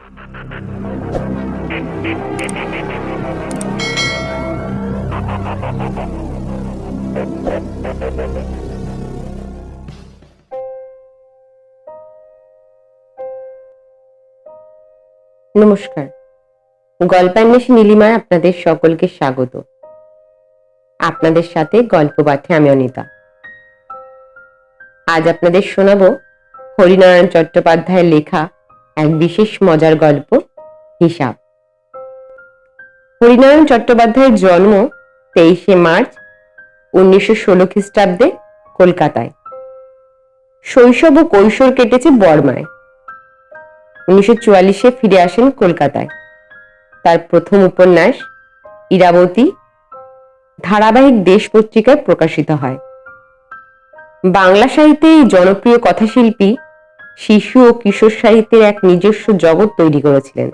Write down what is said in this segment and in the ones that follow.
নমস্কার। গল্পান্বেষী নীলিমায় আপনাদের সকলকে স্বাগত। আপনাদের সাথে গল্প পাঠে আমি অনিতা। আজ আপনাদের শোনাবো হরিনারায়ণ চট্টোপাধ্যায়ের লেখা এক বিশেষ মজার গল্প, হিসাব। হরিনারায়ণ চট্টোপাধ্যায়ের জন্ম তেইশে মার্চ উনিশশো ষোলো খ্রিস্টাব্দে কলকাতায়। শৈশব ও কৈশোর কেটেছে বর্মায়। উনিশশো চুয়াল্লিশে ফিরে আসেন কলকাতায়। তার প্রথম উপন্যাস ইরাবতী ধারাবাহিক দেশ পত্রিকায় প্রকাশিত হয়। বাংলা সাহিত্যে এই জনপ্রিয় কথাশিল্পী শিশু ও কিশোর সাহিত্যের এক নিজস্ব জগৎ তৈরি করেছিলেন।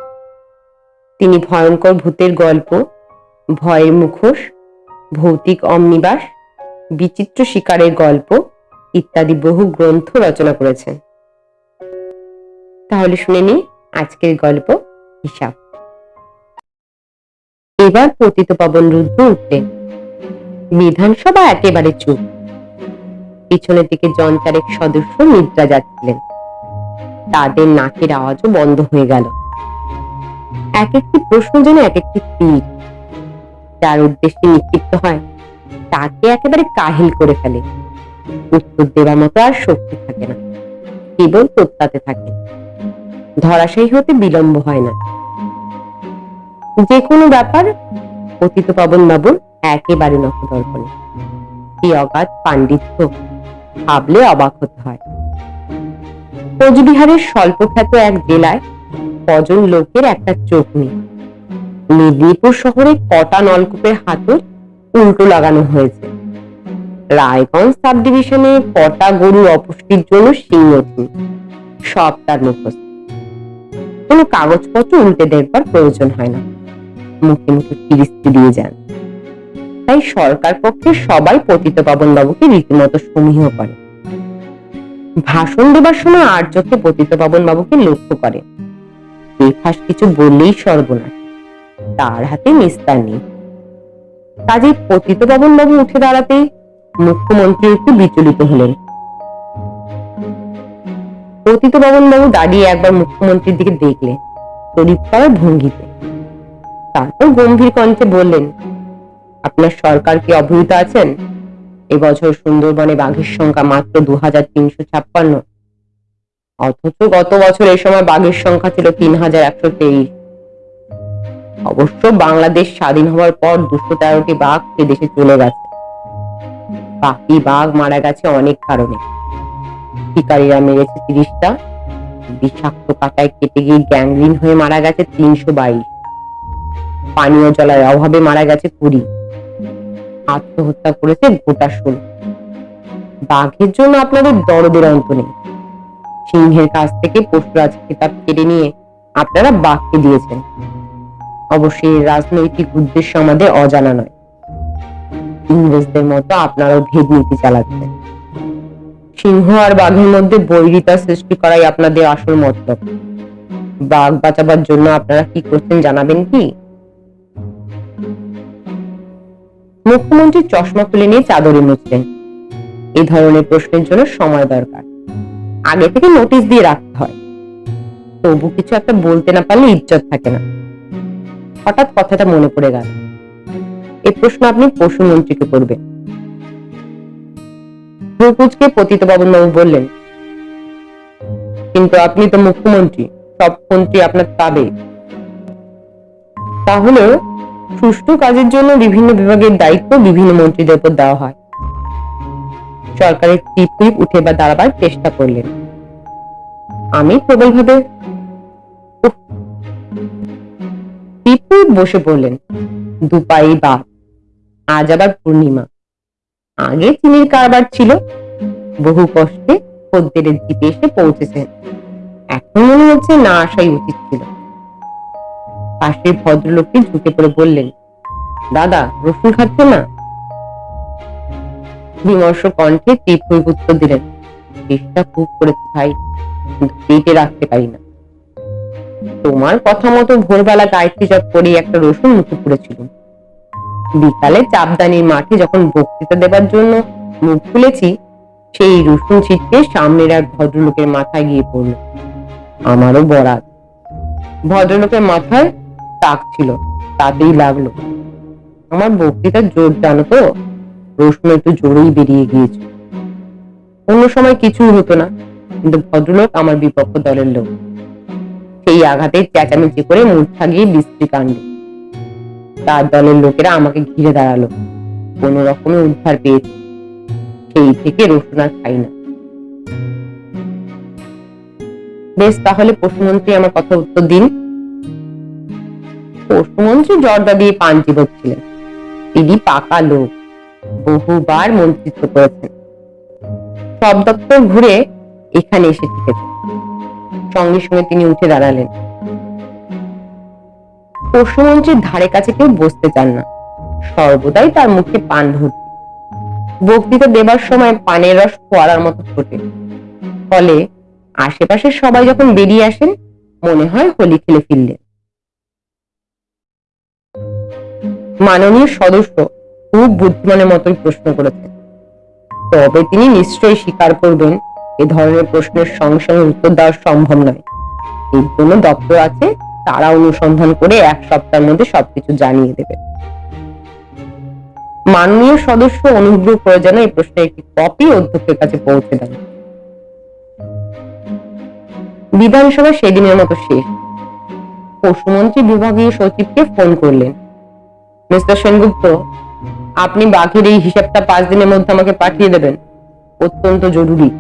তিনি ভয়ঙ্কর ভূতের গল্প, ভয়ের মুখোশ, ভৌতিক অম্নিবাস, বিচিত্র শিকারের গল্প ইত্যাদি বহু গ্রন্থ রচনা করেছেন। তাহলে শুনে নিই আজকের গল্প হিসাব। এবার পতিত পবন রুদ্র উঠলেন। বিধানসভা একেবারে চুপ। পিছনের দিকে জন চারেক সদস্য নিদ্রা যাচ্ছিলেন। তাদের নাকের আওয়াজও বন্ধ হয়ে গেল। এক একটি প্রশ্ন যেন এক একটি তীর, যার উদ্দেশ্যে নিক্ষিপ্ত হয়, তাকে একেবারে কাহিল করে ফেলে। উত্তর দেওয়ার মতো আর শক্তি থাকে না, কেবল প্রত্যাতে থাকে। ধরাশায়ী হতে বিলম্ব হয় না। যে কোনো ব্যাপার পতিত পাবন বাবুর একেবারে নখদর্পণে। কি অগাধ পাণ্ডিত্য ভাবলে অবাক হতে হয়। কোচবিহারের স্বল্পখ্যাত এক জেলায় কজন লোকের একটা চোখ নেই। মেদিনীপুর শহরে কটা নলকূপের হাতর উল্টো লাগানো হয়েছে। রায়গঞ্জ সাব ডিভিশনে কটা গরু অপুষ্টির জন্য সিং সব তার মুখস্থ। কোনো কাগজপত্র উল্টে দেখবার প্রয়োজন হয় না। মুখে মুখে ফিরিস্তি দিয়ে যান। তাই সরকার পক্ষে সবাই পতিত পাবন বাবুকে রীতিমতো সমীহ করে। ভাষণ দেবার সময় আর চোখে পতিত পাবন বাবুকে লক্ষ্য করে। বেফাস কিছু বললেই সর্বনাশ। তার হাতে নিস্তার নেই। কাজে পতিত পাবন বাবু উঠে দাঁড়াতেই মুখ্যমন্ত্রী একটু বিচলিত হলেন। পতিত পাবন বাবু দাঁড়িয়ে একবার মুখ্যমন্ত্রীর দিকে দেখলেন শরীফ করার ভঙ্গিতে। তারপর গম্ভীর কণ্ঠে বললেন, আপনার সরকার কি অবহিত আছেন? এবছর সুন্দরবনে বাঘের সংখ্যা মাত্র দু হাজার তিনশো ছাপ্পান্ন। অথচ গত বছর এই সময় বাঘের সংখ্যা ছিল তিন হাজার একশো তেইশ। অবশ্য বাংলাদেশ স্বাধীন হওয়ার পর দুশো তেরোটি বাঘ সে দেশে চলে গেছে। বাকি বাঘ মারা গেছে অনেক কারণে। শিকারীরা মেরেছে তিরিশটা। বিষাক্ত কাটায় কেটে গিয়ে গ্যাংগ্রিন হয়ে মারা গেছে তিনশো বাইশ। পানীয় জলের অভাবে মারা গেছে কুড়ি। আত্মহত্যা করেছে গোটা ষোলো বাঘের জন্য আপনাদের দরদের অন্ত নেই। সিংহের কাছ থেকে পশুরাজ খেতাব কেড়ে নিয়ে আপনারা বাঘকে দিয়েছেন। অবশ্যই রাজনৈতিক উদ্দেশ্য আমাদের অজানা নয়। ইংরেজদের মতো আপনারাও ভেদ নীতি চালাচ্ছেন। সিংহ আর বাঘের মধ্যে বৈরিতা সৃষ্টি করাই আপনাদের আসল মতলব। বাঘ বাঁচাবার জন্য আপনারা কি করছেন জানাবেন কি? মুখ্যমন্ত্রী চশমা খুলে নিয়ে চাদরে মুছলেন। এই ধরনের প্রশ্নের জন্য সময় দরকার। আগে থেকে নোটিশ দিয়ে রাখতে হয়। তবু কিছু একটা বলতে না পারলে ইজ্জত থাকে না। হঠাৎ কথাটা মনে পড়ে গেল। এই প্রশ্ন আপনি পশু মন্ত্রীকে করবেন। ভ্রুকুচকে পতিত বাবু বললেন, কিন্তু আপনি তো মুখ্যমন্ত্রী, সব মন্ত্রী আপনার পাবে তাহলে সুষ্ঠু কাজের জন্য বিভিন্ন বিভাগের দায়িত্ব বিভিন্ন মন্ত্রীদের উপর দেওয়া হয়। সরকারের টিপ টিপ উঠে বা দাঁড়াবার চেষ্টা করলেন। আমি প্রবলভাবে টিপ বসে পড়লেন। দুপাই বা। আজ আবার পূর্ণিমা। আগে চিনির কারবার ছিল। বহু কষ্টে খদ্দেরের জিপে এসে পৌঁছেছেন। এখন মনে হচ্ছে না আসাই উচিত ছিল। পাশের ভদ্রলোকটি ঝুঁকে পড়ে বললেন, দাদা, রসুন খাচ্ছে না? বিমর্ষ কণ্ঠে তীব্র উত্তর দিলেন, চেষ্টা খুব করেছে ভাই পেটে রাখতে পারি না। তোমার কথা মতো ভোরবেলা গায়ত্রী জপ করে একটা রসুন মুখে পড়েছিল। বিকালে চাপদানির মাঠে যখন বক্তৃতা দেবার জন্য মুখ খুলেছি, সেই রসুন ছিটকে সামনের এক ভদ্রলোকের মাথায় গিয়ে পড়ল। আমারও বরাত। ভদ্রলোকের মাথায় টাক ছিল, তাতেই লাগল। আমার বক্তৃতার জোর, জানো তো? রসুন একটু জোরেই বেরিয়ে গিয়েছে। অন্য সময় কিছুই হতো না, কিন্তু ভদ্রলোক আমার বিপক্ষ দলের লোক। সেই আঘাতে চেঁচামেচি করে মূর্ছা গিয়ে বিশ্রী কাণ্ড। তার দলের লোকেরা আমাকে ঘিরে দাঁড়াল। কোন রকমে উদ্ধার পেয়েছি। সেই থেকে রসুন আর খাই না। বেশ, তাহলে পশুমন্ত্রী আমার কথা উত্তর দিন। পশুমন্ত্রী জর্দা দিয়ে পান চিবোচ্ছিলেন তিনি পাকা লোক, বহুবার মন্ত্রিত্ব করেছেন। সব দপ্তর ঘুরে এখানে এসে টিকেছেন সঙ্গে সঙ্গে তিনি উঠে দাঁড়ালেন। পশুমন্ত্রীর ধারে কাছে কেউ বসতে চান না। সর্বদাই তার মুখে পান ভর্তি বক্তৃতা দেবার সময় পানের রস ফোয়ারার মতো ফোটে। ফলে আশেপাশের সবাই যখন বেরিয়ে আসেন, মনে হয় হোলি খেলে ফিরলেন। মাননীয় সদস্য খুব বুদ্ধিমানের মতোই প্রশ্ন করেছেন। তবে তিনি নিশ্চয়ই স্বীকার করবেন, এ ধরনের প্রশ্নের সঙ্গে সঙ্গে উত্তর দেওয়া সম্ভব নয়। এর জন্য দপ্তর আছে, তারা অনুসন্ধান করে এক সপ্তাহের মধ্যে সবকিছু জানিয়ে দেবে। মাননীয় সদস্য অনুগ্রহ করে যেন এই প্রশ্নের একটি কপি অধ্যক্ষের কাছে পৌঁছে দেন। বিধানসভা সেদিনের মতো শেষ। পশুমন্ত্রী বিভাগীয় সচিবকে ফোন করলেন। মিস্টার সেনগুপ্ত, আপনি বাঘের এই হিসাবটা পাঁচ দিনের মধ্যে আমাকে পাঠিয়ে দেবেন। অত্যন্ত জরুরি।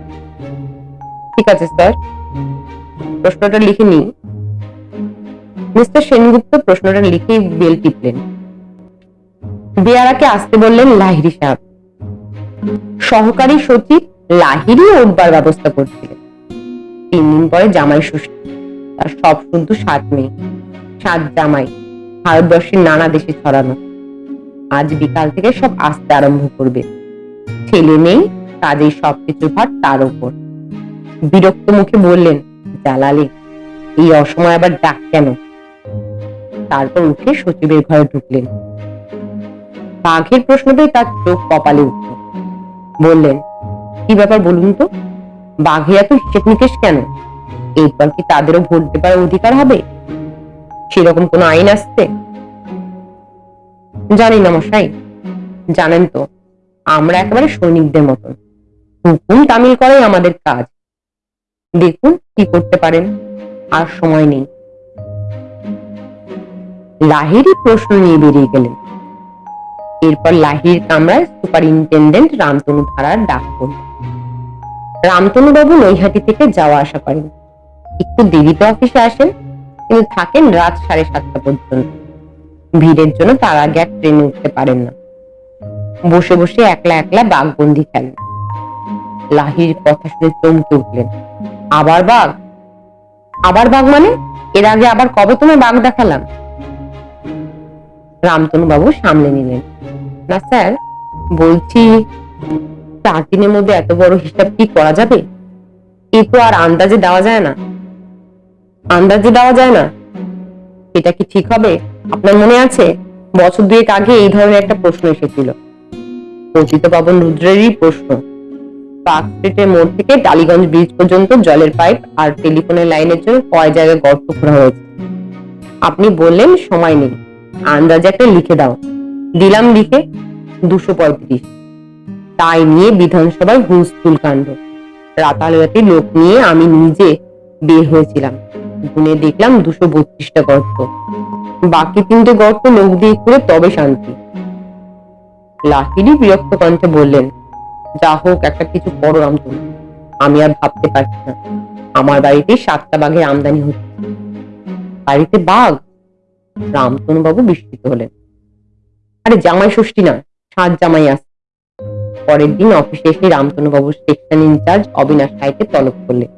ঠিক আছে, স্যার। প্রশ্নটা লিখে নিই। মিস্টার সেনগুপ্ত প্রশ্নটা লিখেই বেল টিপলেন। বেয়ারাকে আসতে বললেন লাহিরি সাহেব। সহকারী সচিব লাহিরি উঠবার ব্যবস্থা করছিলেন। তিন দিন পরে জামাই ষষ্ঠী। তার সব শুদ্ধ সাত মেয়ে সাত জামাই। ভারতবর্ষের নানা দেশে ছড়ানো। আজ বিকাল থেকে সব আসতে আরম্ভ করবে। ছেলে নেই কাজেই সবকিছু ভার তার উপর। বিরক্ত মুখে বললেন, জালালি, এই অসময় আবার ডাক কেন? তারপর উঠে সচিবের ঘরে ঢুকলেন। বাঘের প্রশ্ন পেয়ে তার চোখ কপালে উঠল। বললেন, কি ব্যাপার বলুন তো? বাঘে এত হিসেব নিকেশ কেন? এরপর কি তাদেরও ভোট দেবার অধিকার হবে? সেরকম কোন আইন আসছে? জানি না মশাই। জানেন তো, আমরা একেবারে সৈনিকদের মতন। হুকুম তামিল করাই আমাদের কাজ। দেখুন কি করতে পারেন, আর সময় নেই। লাহিরি প্রশ্ন নিয়ে বেরিয়ে গেলেন। এরপর লাহির কামরায় সুপারিনটেন্ডেন্ট রামতনু ধারার ডাক পড়ল। রামতনু বাবু নৈহাটি থেকে যাওয়া আসা করেন। একটু দেরিতে অফিসে আসেন। কিন্তু থাকেন রাত সাড়ে সাতটা পর্যন্ত। ভিড়ের জন্য তার আগে আর ট্রেনে উঠতে পারেন না। বসে বসে একলা একলা বাঘবন্দি খেলেন। লাহির কথা শুনে চমকে উঠলেন। আবার বাঘ? আবার বাঘ মানে? এর আগে আবার কবে তোমায় বাঘ দেখালাম? রামতনু বাবু সামলে নিলেন। না স্যার, বলছি, চার দিনের মধ্যে এত বড় হিসাব কি করা যাবে? এ তো আর আন্দাজে দেওয়া যায় না। আন্দাজে দেওয়া যায় না। এটা কি ঠিক হবে? আপনার মনে আছে? বছর দুয়েক আগে এই ধরনের একটা প্রশ্ন এসেছিল। পতিত পাবন রুদ্রেরই প্রশ্ন। পার্ক স্ট্রিটের মোড় থেকে টালিগঞ্জ ব্রিজ পর্যন্ত জলের পাইপ আর টেলিফোনের লাইনের জন্য কয় জায়গায় গর্ত খোঁড়া হয়েছে? আপনি বললেন সময় নেই। আন্দাজে একটা লিখে দাও। দিলাম লিখে দুশো পঁয়ত্রিশ। তাই নিয়ে বিধানসভায় হুলস্থুল কাণ্ড। রাতারাতি লোক নিয়ে আমি নিজে বের হয়েছিলাম। গুনে দেখলাম দুশো বত্রিশটা গর্ত। বাকি তিনটে গর্ত লোক দিয়ে করে তবে শান্তি। লাহিরি বিরক্ত কণ্ঠে বললেন, যা হোক, একটা কিছু করো রামতনু আমি আর ভাবতে পারছি না। আমার বাড়িতে সাতটা বাঘের আমদানি হচ্ছে। বাড়িতে বাঘ? রামতনু বাবু বিস্মিত হলেন। আরে, জামাই ষষ্ঠী না, সাত জামাই আসছে পরের দিন অফিসে এসে রামতনু বাবুর সেকশন ইনচার্জ অবিনাশ রায়কে তলব করলেন।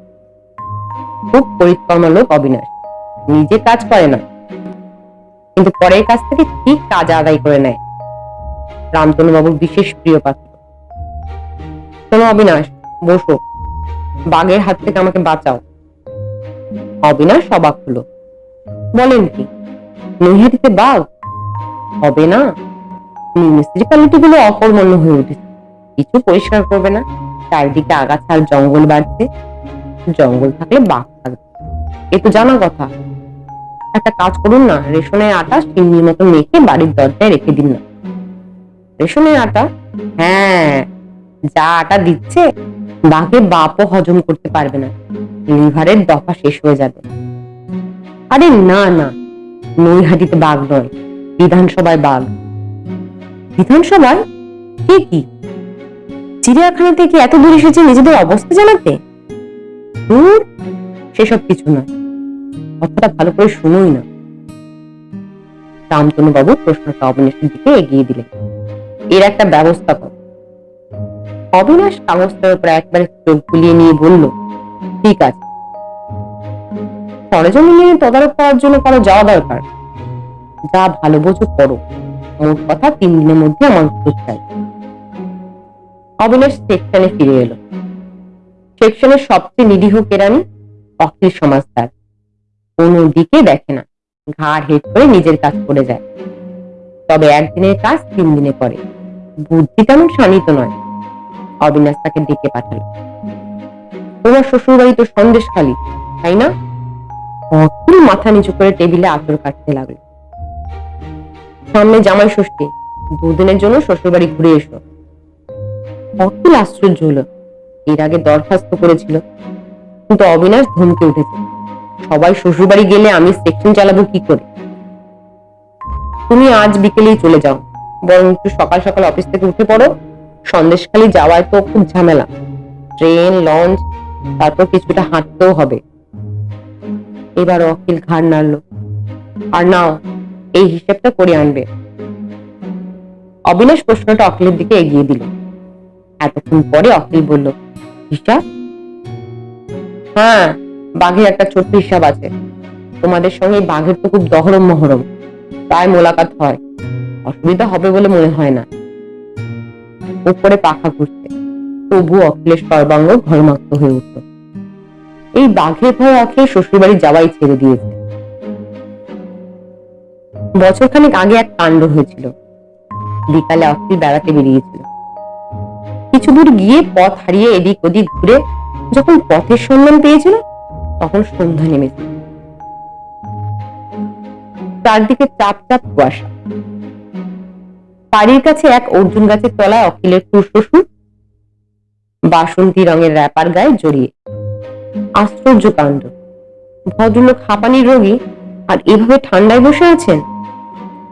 খুব পরিকর্মা লোক অবিনাশ নিজে কাজ করে না। কিন্তু পরের কাছ থেকে ঠিক কাজ আদায় করে নেয়। রামতনু বাবুর বিশেষ প্রিয় পাত্র। শোনো অবিনাশ, বসো। বাঘের হাত থেকে আমাকে বাঁচাও। অবিনাশ অবাক হলো। বলেন কি? নৈহাটিতে বাঘ? হবে না। মিউনিসিপ্যালিটি গুলো অকর্মণ্য হয়ে উঠেছে। কিছু পরিষ্কার করবে না। চারিদিকে আগাছা আর জঙ্গল বাড়ছে। জঙ্গল থাকলে বাঘ থাকবে এ তো জানা কথা। একটা কাজ করুন না, রেশনের আটা চিংড়ির মতো মেখে বাড়ির দরজায় রেখে দিন না। রেশনের আটা? হ্যাঁ যা আটা দিচ্ছে, বাঘে বাপও হজম করতে পারবে না। লিভারের দফা শেষ হয়ে যাবে। আরে না না, নৈহাটিতে বাঘ নয়, বিধানসভায় বাঘ। বিধানসভায়? কে কি? চিড়িয়াখানা থেকে এত দূর এসেছে নিজেদের অবস্থা জানাতে? দূর, সেসব কিছু নয়। কথাটা ভালো করে শুনোই না। রামতনু বাবু প্রশ্নটা অবিনাশের দিকে এগিয়ে দিলেন। এর একটা ব্যবস্থা কর। অবিনাশ কাগজটার উপর একবারে চোখ বুলিয়ে নিয়ে বলল, ঠিক আছে। সরেজমিন তদারক করার জন্য কারও যাওয়া দরকার। যা ভালো বোঝো করো। মোট কথা তিন দিনের মধ্যে আমার উত্তর চাই। অবিনাশ সেকশনে ফিরে এলো। সেকশনের সবচেয়ে নিরীহ কেরানি অখিল সমাজদার। কোনো দিকে দেখে না। ঘাড় হেট করে নিজের কাজ করে যায়। তবে একদিনের কাজ তিন দিনে করে। বুদ্ধি তেমন শানিত নয়। অবিনাশ তাকে ডেকে পাঠালো। তোমার শ্বশুর বাড়ি তো সন্দেশ খালি, তাই না? অখিল মাথা নিচু করে টেবিলে আতর কাটতে লাগল। সামনে জামাই ষষ্ঠী, দুদিনের জন্য শ্বশুর বাড়ি ঘুরে এসো। অখিল আশ্চর্য হলো। এর আগে দরখাস্ত করেছিল। কিন্তু অবিনাশ ধমকে উঠেছে। সবাই শ্বশুর বাড়ি গেলে আমি সেকশন চালাবো কি করে? তুমি আজ বিকেলেই চলে যাও। বরং একটু সকাল সকাল অফিস থেকে উঠে পড়ো। সন্দেশখালি যাওয়ায় তো খুব ঝামেলা। ট্রেন, লঞ্চ, তারপর কিছুটা হাঁটতেও হবে। এবার অখিল ঘাড় নাড়লো। আর নাও, এই হিসেবটা করে আনবে। অবিনাশ প্রশ্নটা অখিলের দিকে এগিয়ে দিল। এতক্ষণ পরে অখিল বলল হিসাব হ্যাঁ বাঘের একটা ছোট্ট হিসাব আছে তোমাদের সঙ্গে বাঘের তো খুব দহরম মহরম। প্রায় মোলাকাত হয়। অসুবিধা হবে বলে মনে হয় না। উপরে পাখা ঘুরছে। তবু অখিলের সর্বাঙ্গ ঘরমাক্ত হয়ে উঠল। এই বাঘের ভয় অখিল শ্বশুরবাড়ি যাওয়াই ছেড়ে দিয়েছে। বছরখানেক আগে এক কাণ্ড হয়েছিল। বিকালে অখিল বেড়াতে বেরিয়েছিল। কিছু দূর গিয়ে পথ হারিয়ে এদিক ওদিক ঘুরে যখন পথের সন্ধান পেয়েছিল, তখন সন্ধ্যা নেমেছে চারদিকে চাপ চাপ কুয়াশা। বাড়ির কাছে এক অর্জুন গাছের তলায় অখিলের শ্বশুর বাসন্তী রঙের র্যাপার গায়ে জড়িয়ে। আশ্চর্য কাণ্ড। ভদ্রলোক হাঁপানির রোগী আর এভাবে ঠান্ডায় বসে আছেন?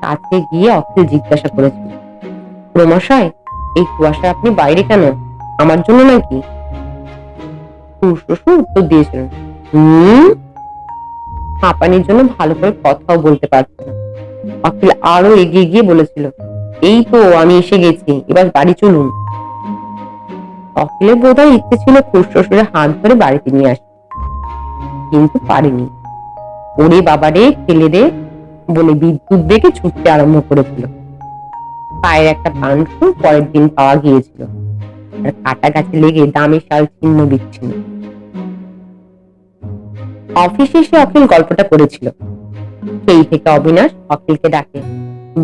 কাছে গিয়ে অখিল জিজ্ঞাসা করেছিল। প্রমশাই এই কুয়াশা আপনি বাইরে কেন? আমার জন্য নাকি? উত্তর দিয়েছিলেন হাঁপানির জন্য ভালো করে কথাও বলতে পারছে না। অখিল আরও এগিয়ে গিয়ে বলেছিল, এই তো, আমি এসে গেছি, এবার বাড়ি চলুন। অখিলের বোধহয় ইচ্ছে ছিল খুশ শ্বশুরের হাত ধরে বাড়িতে নিয়ে আসবে কিন্তু পারেনি। ওরে বাবারে খেলে দে বলে বিদ্যুৎ বেগে ছুটতে আরম্ভ করেছিল পায়ের একটা পাংশ পরের দিন পাওয়া গিয়েছিল। আর কাটা গাছে লেগে দামে শাল ছিন্ন বিচ্ছিন্ন। অফিসে এসে অখিল গল্পটা করেছিল সেই থেকে অবিনাশ অখিলকে ডাকে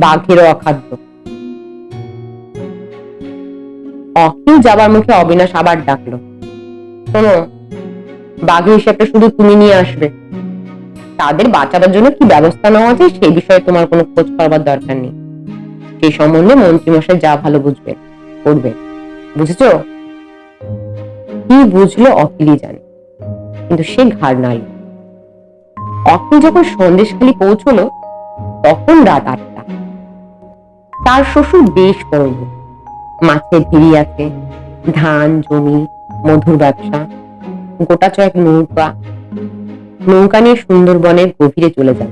বাঘেরও অখাদ্য। অখিল যাবার মুখে অবিনাশ আবার ডাকলো, শোনো বাঘের হিসাবটা শুধু তুমি নিয়ে আসবে। তাদের বাঁচাবার জন্য কি ব্যবস্থা নেওয়া আছে সেই বিষয়ে তোমার কোনো খোঁজ করবার দরকার নেই। সেই সম্বন্ধে মন্ত্রীমশাই যা ভালো বুঝবে, করবে। বুঝেছ? কি বুঝলো অখিলই জানে, কিন্তু সে ঘাড় নাড়ল। অখিল যখন সন্দেশখালি পৌঁছলো, তখন রাত আটটা। তার শ্বশুর বেশ বড় মাছের ভিড়ি আছে, ধান, জমি, মধুর ব্যবসা, গোটা ছয়েক নৌকা। নৌকা নিয়ে সুন্দরবনের গভীরে চলে যান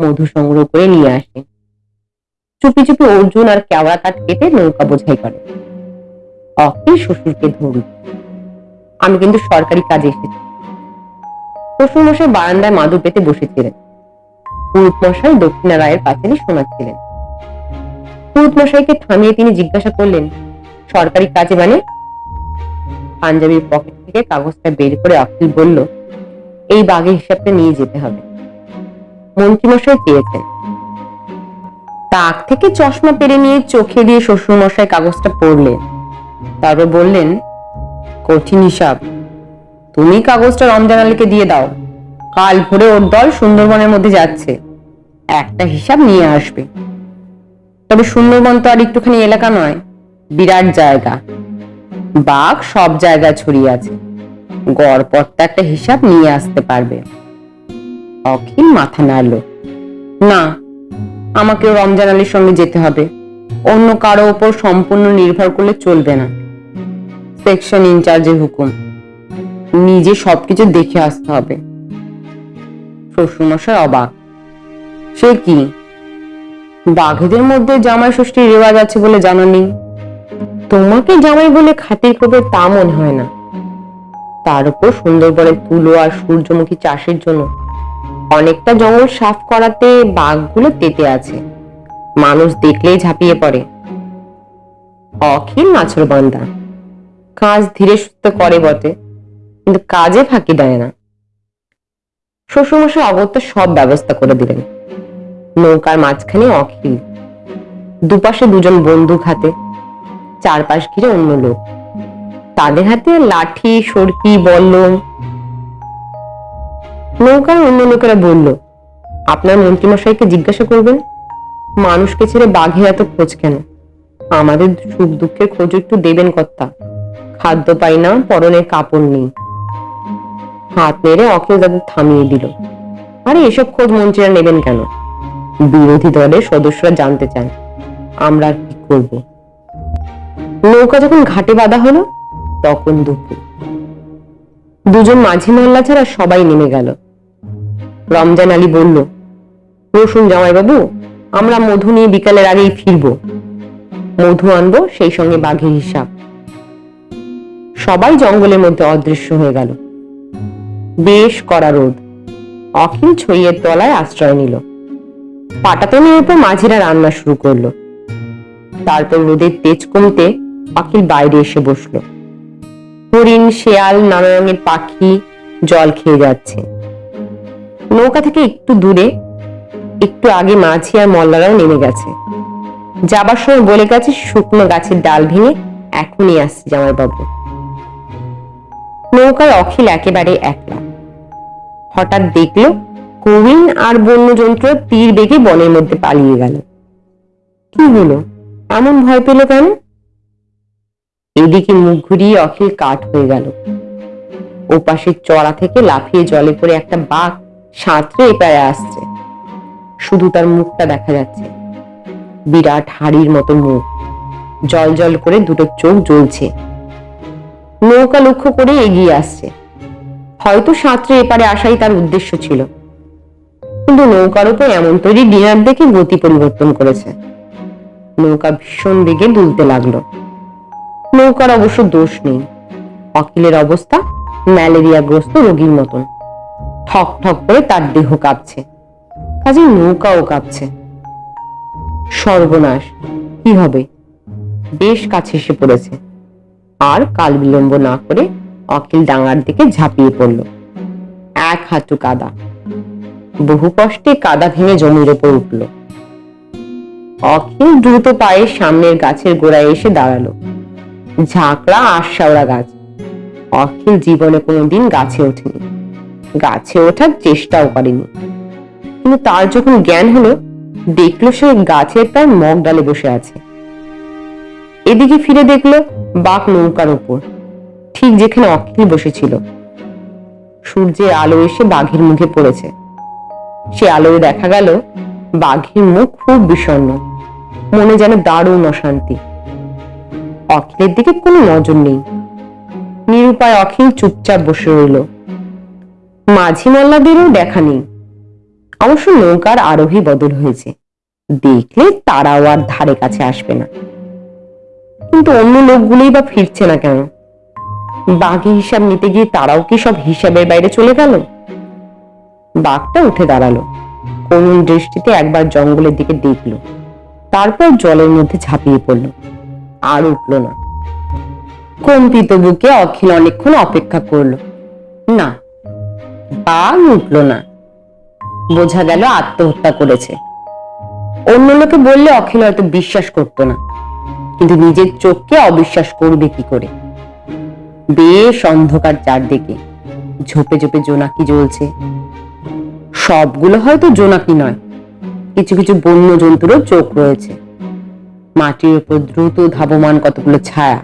মধু সংগ্রহ করে নিয়ে আসে। চুপি চুপি অর্জুন আর কেওড়া কাঠ কেটে নৌকা বোঝাই করে। অখিল শ্বশুরকে ধরল আমি কিন্তু সরকারি কাজে এসেছি। শ্বশুর মশাই বারান্দায় মাদুর পেতে বসেছিলেন। পুরুত মশাই দক্ষিণা রায়ের পাঁচালি শোনাচ্ছিলেন। পুরুত মশাইকে থামিয়ে তিনি জিজ্ঞাসা করলেন, সরকারি কাজে মানে? পাঞ্জাবির পকেট থেকে কাগজটা বের করে অখিল বলল, এই বাঘের হিসাবটা নিয়ে যেতে হবে। মন্ত্রীমশাই চেয়েছেন। তাক থেকে চশমা পেরে নিয়ে চোখে দিয়ে শ্বশুরমশাই কাগজটা পড়লেন। তারপর বললেন, কঠিন হিসাব। তুমি কাগজটা রমজান আলীকে দিয়ে দাও। কাল ভোরে ওর দল সুন্দরবনের মধ্যে যাচ্ছে। একটা হিসাব নিয়ে আসবে। তবে সুন্দরবন তো আর একটুখানি এলাকা নয়, বিরাট জায়গা। বাঘ সব জায়গায় ছড়িয়ে আছে। গড়পড়তা একটা হিসাব নিয়ে আসতে পারবে। অখিল মাথা নাড়ল। না আমাকেও রমজান আলীর সঙ্গে যেতে হবে। অন্য কারও ওপর সম্পূর্ণ নির্ভর করলে চলবে না। সেকশন ইনচার্জের হুকুম। নিজে সবকিছু দেখে আসতে হবে। শ্বশুরমশাই অবাক। সে কি? বাঘেদের মধ্যে জামাই ষষ্ঠীর রেওয়াজ আছে বলে জানা নেই তোমাকে জামাই বলে খাতির করবে তা মনে হয় না। তার উপর সুন্দরবনের তুলো আর সূর্যমুখী চাষের জন্য অনেকটা জঙ্গল সাফ করাতে বাঘগুলো তেতে আছে। মানুষ দেখলেই ঝাঁপিয়ে পড়ে। অখিল নাছর বান্দা কাজ ধীরে সুস্থ করে বটে, কিন্তু কাজে ফাঁকি দেয় না। শ্বশুরমশাই অগত্য সব ব্যবস্থা করে দিলেন। নৌকার মাঝখানে অখিল। দুপাশে দুজন বন্দুক হাতে, চারপাশ ঘিরে অন্য লোক। তাদের হাতে লাঠি, সরকি, বল্লম নৌকার অন্য লোকেরা বলল, আপনার মন্ত্রীমশাইকে জিজ্ঞাসা করবেন? মানুষকে ছেড়ে বাঘের এত খোঁজ কেন? আমাদের সুখ দুঃখের খোঁজ একটু দেবেন কর্তা। খাদ্য পাই না, পরনে কাপড় নেই। হাত নেড়ে অখিল তাদের থামিয়ে দিল। আরে, এসব খোঁজ মন্ত্রীরা নেবেন কেন? বিরোধী দলের সদস্যরা জানতে চান। আমরা আর কি করব? নৌকা যখন ঘাটে বাঁধা হলো, তখন দুপুর। দুজন মাঝি মহল্লা ছাড়া সবাই নেমে গেল। রমজান আলী বলল, রসুন জামাইবাবু, আমরা মধু নিয়ে বিকালের আগেই ফিরবো। মধু আনব, সেই সঙ্গে বাঘের হিসাব। সবাই জঙ্গলের মধ্যে অদৃশ্য হয়ে গেল। বেশ কড়া রোদ। অখিল ছইয়ের তলায় আশ্রয় নিল। পাটাতনের উপর মাঝিরা রান্না শুরু করল। তারপর রোদের তেজ কমতে অখিল বাইরে এসে বসল। হরিণ, শেয়াল নানা রঙের পাখি জল খেয়ে যাচ্ছে। নৌকা থেকে একটু দূরে, একটু আগে মাঝি আর মল্লারাও নেমে গেছে। যাবার সময় বলে গেছে, শুকনো গাছের ডাল ভেঙে এখনই আসছে জামাইবাবু। নৌকায় অখিল একেবারে একলা। হঠাৎ দেখল কবিন আর বন্যযন্ত্র তীর বেগে বনের মধ্যে পালিয়ে গেল। কি হলো? এমন ভয় পেল কেন? এদিকে মুখ ঘুরিয়ে অখিল কাঠ হয়ে গেল। ওপাশের চড়া থেকে লাফিয়ে জলে পড়ে একটা বাঘ সাঁতরে এপারে আসছে। শুধু তার মুখটা দেখা যাচ্ছে। বিরাট হাড়ির মতো মুখ। জল জল করে দুটো চোখ জ্বলছে। নৌকা লক্ষ্য করে এগিয়ে আসছে। হয়তো সাঁতরে এপারে আসাই তার উদ্দেশ্য ছিল। কিন্তু নৌকার উপর এমন তৈরি ডিনার দেখে গতি পরিবর্তন করেছে। নৌকা ভীষণ বেগে দুলতে লাগল। নৌকার অবশ্য দোষ নেই। অকিলের অবস্থা ম্যালেরিয়াগ্রস্ত রোগীর মতন। ঠক ঠক করে তার দেহ কাঁপছে। কাজে নৌকাও কাঁপছে। সর্বনাশ, কি হবে? বেশ কাছে এসে পড়েছে। আর কাল বিলম্ব না করে অকিল ডাঙার দিকে ঝাঁপিয়ে পড়ল। এক হাঁটু কাদা। বহু কষ্টে কাদা ভেঙে জমির ওপর উঠল। অখিল দ্রুত পায়ে সামনের গাছের গোড়ায় এসে দাঁড়াল। ঝাঁকড়া আশাওড়া গাছ। অখিল জীবনে কোনোদিন গাছে ওঠেনি। গাছে ওঠার চেষ্টাও করেনি। কিন্তু তার যখন জ্ঞান হলো, দেখল সে গাছের তার মগ ডালে বসে আছে। এদিকে ফিরে দেখল বাঘ নৌকার উপর, ঠিক যেখানে অখিল বসেছিল। সূর্যের আলো এসে বাঘের মুখে পড়েছে। সে আলোয় দেখা গেল বাঘের মুখ খুব বিষণ্ণ, মনে যেন দারুণ অশান্তি। অখিলের দিকে কোনো নজর নেই। নিরুপায় অখিল চুপচাপ বসে রইল। মাঝি মোল্লাদেরও দেখা নেই। অবশ্য নৌকার আরোহী বদল হয়েছে। দেখলে তারাও আর ধারে কাছে আসবে না। কিন্তু অন্য লোকগুলোই বা ফিরছে না কেন? বাঘে হিসাব নিতে গিয়ে তারাও কি সব হিসাবের বাইরে চলে গেল? বাঘটা উঠে দাঁড়াল। করুণ দৃষ্টিতে একবার জঙ্গলের দিকে দেখল। তারপর জলের মধ্যে ঝাঁপিয়ে পড়ল। আর উঠল না। কম্পিত বুকে অখিল অনেকক্ষণ অপেক্ষা করল। না বাঘ উঠল না। বোঝা গেল আত্মহত্যা করেছে। অন্য লোকে বললে অখিল হয়তো বিশ্বাস করতো না। কিন্তু নিজের চোখকে অবিশ্বাস করবে কি করে? বেশ অন্ধকার চারদিকে। ঝোপে ঝোপে জোনাকি জ্বলছে। সবগুলো হয়তো জোনাকি নয়। কিছু কিছু বন্য জন্তুরও চোখ রয়েছে। মাটির উপর দ্রুত ধাবমান কতগুলো ছায়া।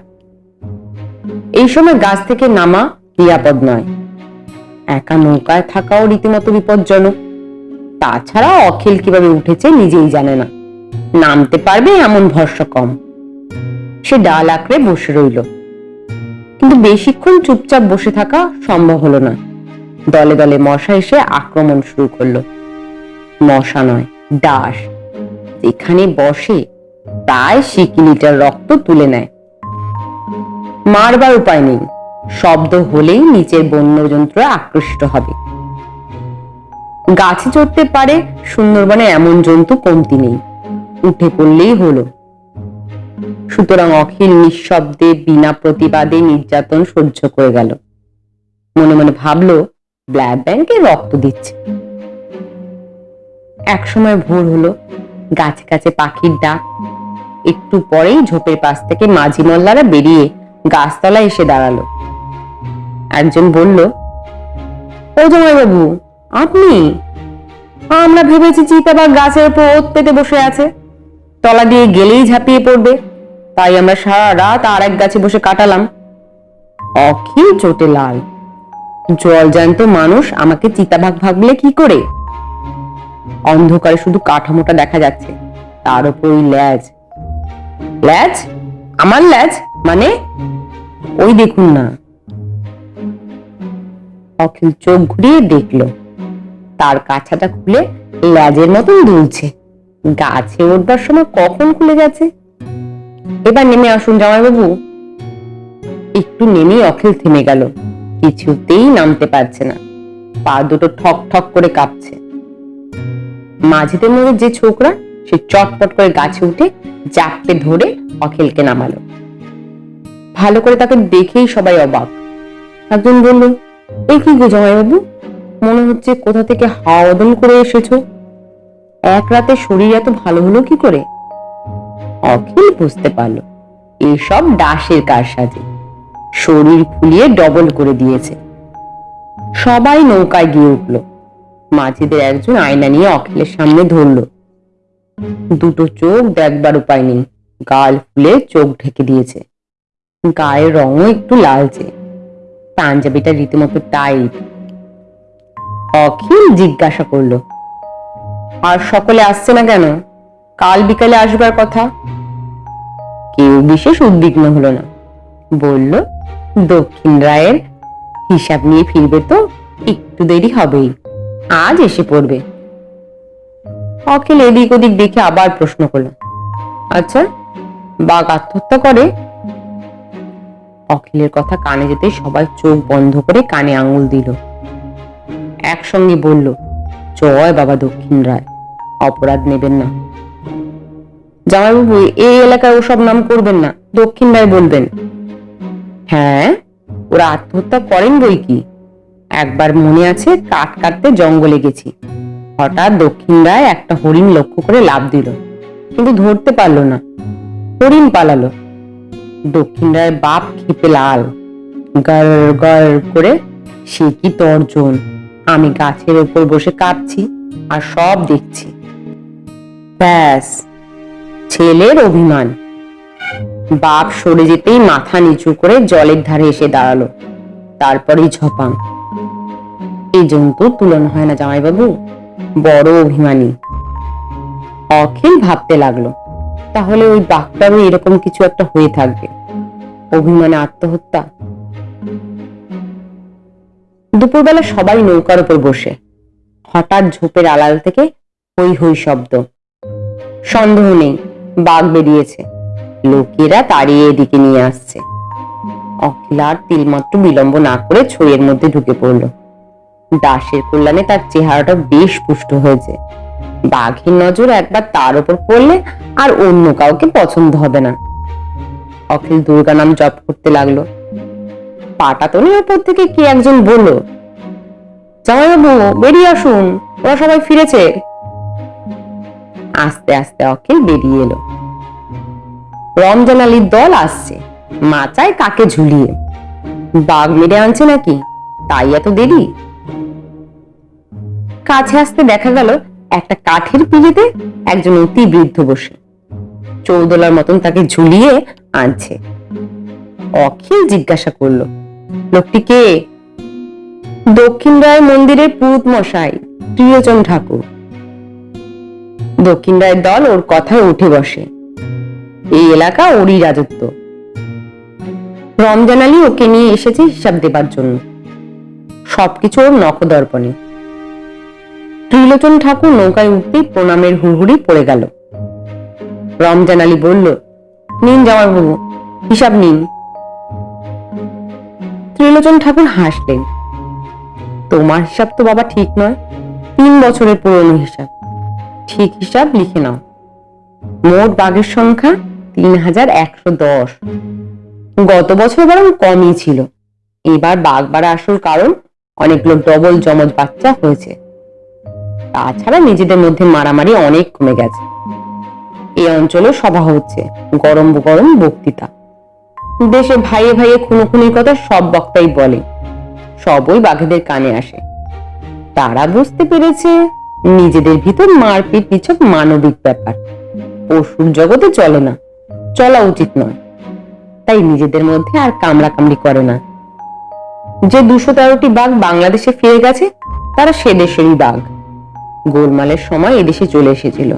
এই সময় গাছ থেকে নামা নিরাপদ নয়। একা নৌকায় থাকাও রীতিমতো বিপজ্জনক। তাছাড়া অখিল কীভাবে উঠেছে নিজেই জানে না। নামতে পারবে এমন ভরসা কম। সে ডাল আঁকড়ে বসে রইল। কিন্তু বেশিক্ষণ চুপচাপ বসে থাকা সম্ভব হলো না। দলে দলে মশা এসে আক্রমণ শুরু করল। মশা নয় ডাস যেখানে বসে প্রায় সিকিলিটার রক্ত তুলে নেয়। মারবার উপায় নেই। শব্দ হলেই নিচের বন্যযন্ত্র আকৃষ্ট হবে। গাছে চড়তে পারে, সুন্দরবনে এমন জন্তু কমতি নেই। উঠে পড়লেই হলো। সুতরাং অখিল নিঃশব্দে বিনা প্রতিবাদে নির্যাতন সহ্য করে গেল। মনে মনে ভাবলো ব্লাড ব্যাংকে রক্ত দিচ্ছে। একসময় ভোর হলো, গাছে গাছে পাখির ডাক। একটু পরেই ঝোপের পাশ থেকে মাঝি মোল্লারা বেরিয়ে গাছতলায় এসে দাঁড়াল। একজন বলল ও বাবু আপনি? আমরা ভেবেছি চিতাবাঘ গাছের উপর ওত পেতে বসে আছে। তলা দিয়ে গেলেই ঝাঁপিয়ে পড়বে। তাই আমরা সারা রাত আর এক গাছে বসে কাটালাম। অখিল চোটে লাল। জল জ্যান্ত মানুষ আমাকে চিতাবাঘ ভাবলে কি করে? অন্ধকারে শুধু কাঠামোটা দেখা যাচ্ছে, তার উপর ওই ল্যাজ। ল্যাজ? আমার ল্যাজ? মানে? ওই দেখুন না। অখিল চোখ ঘুরিয়ে দেখল। তার কাছাটা খুলে ল্যাজের মতন দুলছে। গাছে উঠবার সময় কখন খুলে গেছে? এবার নেমে আসুন জামাইবাবু। একটু নেমে অখিল থেমে গেল। কিছুতেই নামতে পারছে না। পা দুটো ঠক ঠক করে কাঁপছে। মাঝিদের মধ্যে যে ছোকরা, সে চটপট করে গাছে উঠে জাপটে ধরে অখিলকে নামালো। ভালো করে তাকে দেখেই সবাই অবাক। একজন বলল এই কি গো জামাইবাবু? মনে হচ্ছে কোথা থেকে হাওয়া করে এসেছ। এক রাতে শরীর এত ভালো হলো কি করে? অখিল বুঝতে পারল, এসব ডাসের কারসাজি। শরীর ফুলিয়ে ডবল করে দিয়েছে। সবাই নৌকায় গিয়ে উঠল। মাঝিদের একজন আয়না নিয়ে অখিলের সামনে ধরলো। দুটো চোখ দেখবার উপায় নেই। গাল ফুলে চোখ ঢেকে দিয়েছে। গায়ের রঙও একটু লালচে। পাঞ্জাবিটা রীতিমতো টাইট অখিল জিজ্ঞাসা করল আর সকলে আসছে না কেন? কাল বিকালে আসবার কথা? কেউ বিশেষ উদ্বিগ্ন হলো না। বলল দক্ষিণ রায়ের হিসাব নিয়ে ফিরবে তো একটু দেরি হবেই। আজ এসে পড়বে। অখিল এদিক ওদিক দেখে আবার প্রশ্ন করল আচ্ছা বাঘ আত্মহত্যা করে অখিলের কথা কানে যেতে সবাই চোখ বন্ধ করে কানে আঙুল দিল। একসঙ্গে বলল, জয় বাবা দক্ষিণ রায়, অপরাধ নেবেন না। জামাইবাবু, এই এলাকায় ওসব নাম করবেন না, দক্ষিণ রায় বলবেন। হ্যাঁ ওরা আত্মহত্যা করেন বই কি? একবার মনে আছে, কাঠ কাটতে জঙ্গলে গেছি। হঠাৎ দক্ষিণ রায় একটা হরিণ লক্ষ্য করে লাভ দিল, কিন্তু ধরতে পারল না। হরিণ পালালো। দক্ষিণ রায়ের বাপ খেপে লাল, গর করে, সে কি তর্জন? আমি গাছের ওপর বসে কাঁপছি আর সব দেখছি। ব্যাস, ছেলের অভিমান। বাপ সরে যেতেই মাথা নিচু করে জলের ধারে এসে দাঁড়াল। তারপরেই ঝপাং। এই জন্তু তুলনা হয় না জামাইবাবু, বড় অভিমানী। অখিল ভাবতে লাগল তাহলে ওই ডাক্তারও এরকম কিছু একটা হয়ে থাকবে। অভিমানে আত্মহত্যা। দুপুরবেলা সবাই নৌকার উপর বসে। হঠাৎ ঝোপের আড়াল থেকে হই হই শব্দ। সন্দেহ নেই, বাঘ বেরিয়েছে। লোকেরা তাড়িয়ে এদিকে নিয়ে আসছে। অখিল আর তিলমাত্র বিলম্ব না করে ছইয়ের মধ্যে ঢুকে পড়ল। দাসের কল্যাণে তার চেহারাটা বেশ পুষ্ট হয়েছে। বাঘের নজর একবার তার উপর পড়লে আর অন্য কাউকে পছন্দ হবে না। অখিল দুর্গা নাম জপ করতে লাগল। পাটাতনের ওপর থেকে কে একজন বলল জামাইবাবু বেরিয়ে আসুন, ওরা সবাই ফিরেছে। আস্তে আস্তে অখিল বেরিয়ে এলো। রমজান আলীর দল আসছে, মাচায় কাকে ঝুলিয়ে? বাঘ মেরে আনছে নাকি? তাই এত দেরি? কাছে আসতে দেখা গেল একটা কাঠের পিড়িতে একজন অতি বৃদ্ধ বসে। চৌদলার মতন তাকে ঝুলিয়ে আনছে। অখিল জিজ্ঞাসা করল, লোকটি কে? দক্ষিণ রায় মন্দিরের পুরুত মশাই, প্রিয়জন ঠাকুর। দক্ষিণ রায়ের দল ওর কথায় উঠে বসে। এই এলাকা ওরই রাজত্ব। রমজান আলী ওকে নিয়ে এসেছে হিসাব দেবার জন্য। সবকিছু ওর নখদর্পণে। ত্রিলোচন ঠাকুর নৌকায় উঠতেই প্রণামের হুড়হুড়ি পড়ে গেল। রমজান আলী বলল, নিন জামাইবাবু হিসাব নিন। ত্রিলোচন ঠাকুর হাসলেন, তোমার হিসাব তো বাবা ঠিক নয়, তিন বছরের পুরনো হিসাব। ঠিক হিসাব লিখে নাও। মোট বাঘের সংখ্যা তিন হাজার একশো দশ। গত বছর বরং কমই ছিল। এবার বাঘ বাড়া আসল কারণ, অনেক লোক ডবল জমজ বাচ্চা হয়েছে। তাছাড়া নিজেদের মধ্যে মারামারি অনেক কমে গেছে। এই অঞ্চলে সভা হচ্ছে, গরম গরম বক্তৃতা। দেশে ভাইয়ে ভাইয়ে খুনোখুনির কথা সব বক্তাই বলে। সবই বাঘেদের কানে আসে। তারা বুঝতে পেরেছে নিজেদের ভিতর মারপিট নিছক মানবিক ব্যাপার। পশুর জগতে চলে না, চলা উচিত নয়। তাই নিজেদের মধ্যে আর কামড়া কামড়ি করে না। যে দুশো তেরোটি বাঘ বাংলাদেশে ফিরে গেছে, তারা সে দেশেরই বাঘ। গোলমালের সময় এদেশে চলে এসেছিল।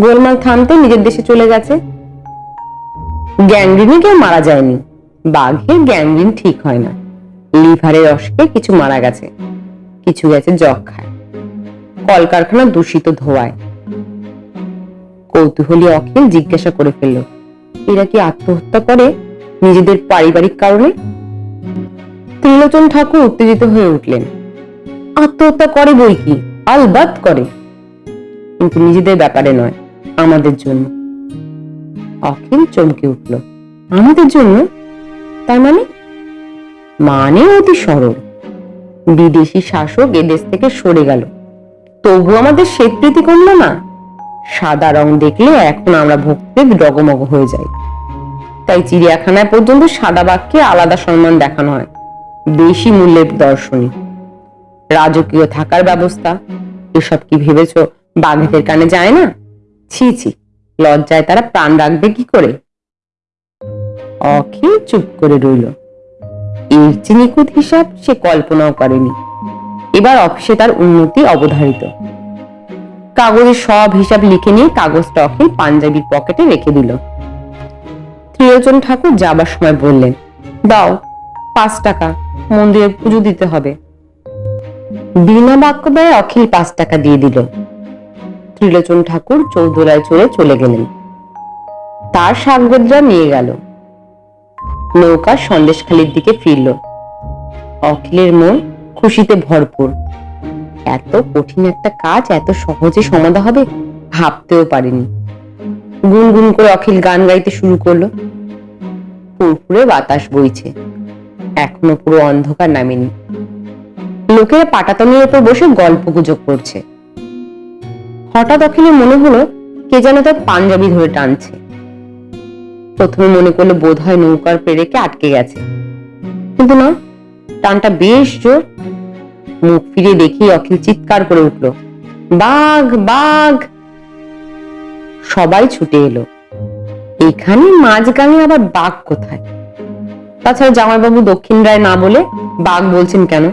গোলমাল থামতে নিজের দেশে চলে গেছে। গ্যাংরিনে কেউ মারা যায়নি। বাঘের গ্যাংরিন ঠিক হয় না। লিভারের অসুখে কিছু মারা গেছে। কিছু গেছে যক্ষায় কলকারখানা দূষিত ধোয়ায়। কৌতূহলী অখিল জিজ্ঞাসা করে ফেলল, এরা কি আত্মহত্যা করে নিজেদের পারিবারিক কারণে? ত্রিলোচন ঠাকুর উত্তেজিত হয়ে উঠলেন, আত্মহত্যা করে বই কি? আলবাত করে। কিন্তু নিজেদের ব্যাপারে নয়, আমাদের জন্য। অখিল চমকে উঠল। আমাদের জন্য? তার মানে? মানে অতি সরল। বিদেশি শাসক এদেশ থেকে সরে গেল। তবু আমাদের স্বীকৃতি করল না। সাদা রং দেখলে এখন আমরা ভক্তিতে ডগমগ হয়ে যাই। তাই চিড়িয়াখানায় পর্যন্ত সাদা বাঘকে আলাদা সম্মান দেখানো হয়। বেশি মূল্যের দর্শনী রাজকীয় থাকার ব্যবস্থা। এসব কি ভেবেছ? বাঘেদের কানে যায় না? ছি ছি, লজ্জায় তারা প্রাণ রাখবে কি করে? অখিল চুপ করে রইল। এর যে নিখুঁত হিসাব সে কল্পনাও করেনি। এবার অফিসে তার উন্নতি অবধারিত। কাগজে সব হিসাব লিখে নিয়ে কাগজটা অখিল পাঞ্জাবির পকেটে রেখে দিল। ত্রিলোচন ঠাকুর যাবার সময় বললেন, দাও, পাঁচ টাকা, মন্দিরে পুজো দিতে হবে। বিনা বাক্য ব্যয়ে অখিল পাঁচ টাকা দিয়ে দিল। ত্রিলোচন ঠাকুর চৌধুরায় চলে চলে গেলেন। তার সাগরদরা নিয়ে গেল। নৌকা সন্দেশখালির দিকে ফিরল। অখিলের মন খুশিতে ভরপুর। এত কঠিন একটা কাজ এত সহজে সমাধা হবে ভাবতেও পারিনি। গুনগুন করে অখিল গান গাইতে শুরু করল। পুরপুরে বাতাস বইছে। এখনও পুরো অন্ধকার নামেনি। লোকেরা পাটাতনের উপর বসে গল্প গুজব করছে। হঠাৎ অখিলের মনে হলো কে যেন তার পাঞ্জাবি ধরে টানছে। প্রথমে মনে করল বোধ হয় নৌকার পেরেকে আটকে গেছে। কিন্তু না, টানটা বেশ জোর। মুখ ফিরে দেখি অখিল চিৎকার করে উঠল, বাঘ বাঘ! সবাই ছুটে এলো। এখানে মাঝগাঙে আবার বাঘ কোথায়? তাছাড়া জামাইবাবু দক্ষিণ রায় না বলে বাঘ বলছেন কেন?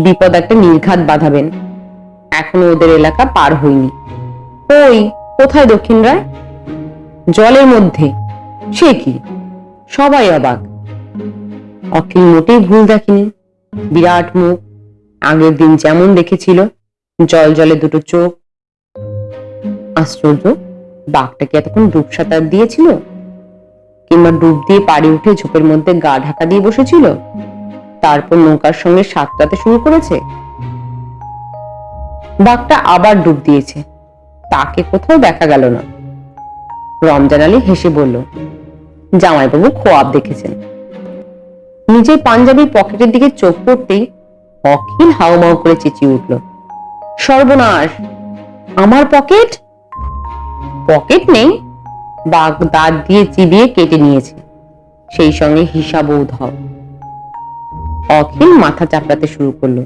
বিপদ একটা নির্ঘাত বাঁধাবেন। এখনও ওদের এলাকা পার হয়নি। ওই কোথায় দক্ষিণ রায়? জলের মধ্যে। সে কি? সবাই অবাক। অখিল মোটেই ভুল দেখেনি। বিরাট মুখ, আগের দিন যেমন দেখেছিল, জল জলে দুটো চোখ। আশ্চর্য, বাঘটা কি এতক্ষণ ডুব সাঁতার দিয়েছিল? কিংবা ডুব দিয়ে পাড়ি উঠে ঝোপের মধ্যে গা ঢাকা দিয়ে বসেছিল? তারপর নৌকার সঙ্গে সাঁতরাতে শুরু করেছে। বাঘটা আবার ডুব দিয়েছে। তাকে কোথাও দেখা গেল না। রমজান আলী হেসে বলল, জামাইবাবু খোয়াব দেখেছেন। নিজের পাঞ্জাবির পকেটের দিকে চোখ পড়তেই অখিল হাউমাউ করে চেঁচিয়ে উঠল, সর্বনাশ, আমার পকেট? পকেট নেই। বাঘ দাঁত দিয়ে চিবিয়ে কেটে নিয়েছে। সেই সঙ্গে হিসাবও ধাও অখিল মাথা চাপড়াতে শুরু করল।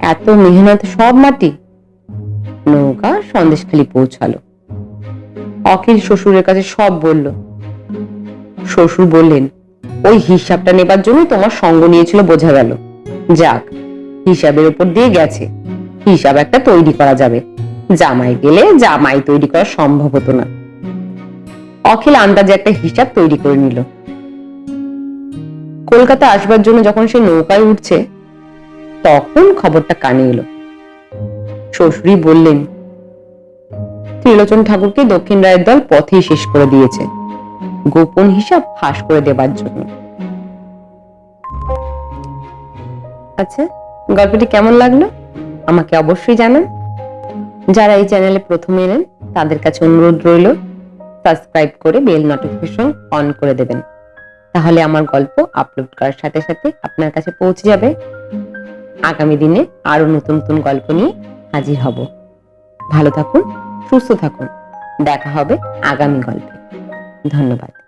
এত মেহনত সব মাটি? নৌকা সন্দেশখালি পৌঁছালো। অখিল শ্বশুরের কাছে সব বলল। শ্বশুর বললেন, ওই হিসাবটা নেবার জন্য তোমার সঙ্গ নিয়েছিল বোঝা গেল। যাক, হিসাবের উপর দিয়ে গেছে। হিসাব একটা তৈরি করা যাবে। জামাই গেলে জামাই তৈরি করা সম্ভব হতো না। অখিল আন্দাজে একটা হিসাব তৈরি করে নিল। কলকাতা আসবার জন্য যখন সে নৌকায় উঠছে, তখন খবরটা কানে এলো। শ্বশুরই বললেন, ত্রিলোচন ঠাকুরকে দক্ষিণ রায়ের দল পথেই শেষ করে দিয়েছে। গোপন হিসাব ফাঁস করে দেবার জন্য। আচ্ছা গল্পটি কেমন লাগল? আমাকে অবশ্যই জানান। যারা এই চ্যানেলে প্রথমে এলেন, তাদের কাছে অনুরোধ রইল, সাবস্ক্রাইব করে বেল নোটিফিকেশন অন করে দেবেন। তাহলে আমার গল্প আপলোড করার সাথে সাথে আপনার কাছে পৌঁছে যাবে। আগামী দিনে আরও নতুন নতুন গল্প নিয়ে হাজির হব। ভালো থাকুন, সুস্থ থাকুন। দেখা হবে আগামী গল্পে। ধন্যবাদ।